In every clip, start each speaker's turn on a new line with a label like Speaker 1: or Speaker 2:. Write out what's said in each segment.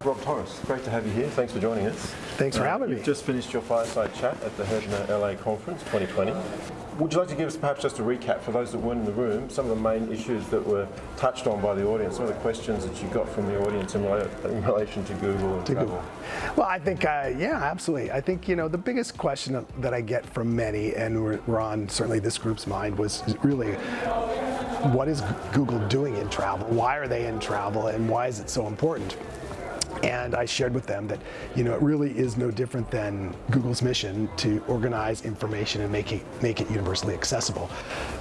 Speaker 1: Horace, great to have you here. Thanks for joining us.
Speaker 2: Thanks for having
Speaker 1: You've
Speaker 2: me.
Speaker 1: just finished your fireside chat at the Herbner LA Conference 2020. Would you like to give us perhaps just a recap for those that weren't in the room, some of the main issues that were touched on by the audience, some of the questions that you got from the audience in, in relation to Google and travel?
Speaker 2: Google. Well, I think, uh, yeah, absolutely. I think, you know, the biggest question that I get from many, and we're, we're on certainly this group's mind, was really what is Google doing in travel? Why are they in travel? And why is it so important? And I shared with them that, you know, it really is no different than Google's mission to organize information and make it, make it universally accessible.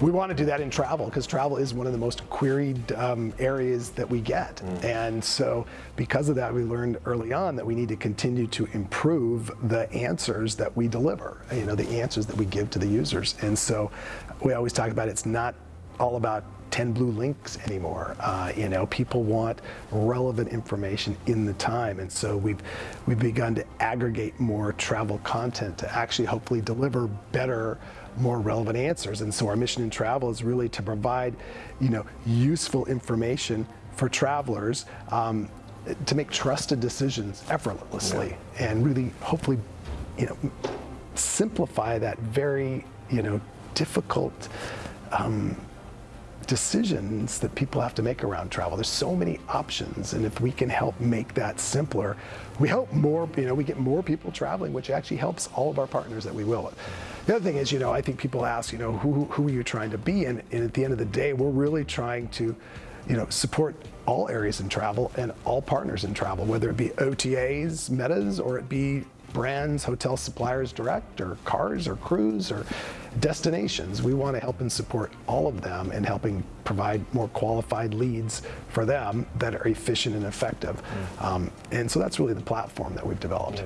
Speaker 2: We want to do that in travel because travel is one of the most queried um, areas that we get. And so because of that, we learned early on that we need to continue to improve the answers that we deliver, you know, the answers that we give to the users. And so we always talk about it's not all about 10 blue links anymore. Uh, you know, people want relevant information in the time, and so we've we've begun to aggregate more travel content to actually hopefully deliver better, more relevant answers. And so our mission in travel is really to provide, you know, useful information for travelers. Um, to make trusted decisions effortlessly and really hopefully you know simplify that very you know difficult um, decisions that people have to make around travel. There's so many options, and if we can help make that simpler, we help more, you know, we get more people traveling, which actually helps all of our partners that we will. The other thing is, you know, I think people ask, you know, who, who are you trying to be? And, and at the end of the day, we're really trying to, you know, support all areas in travel and all partners in travel, whether it be OTAs, metas, or it be brands, hotel suppliers direct, or cars, or crews, or destinations. We want to help and support all of them in helping provide more qualified leads for them that are efficient and effective. Um, and so that's really the platform that we've developed.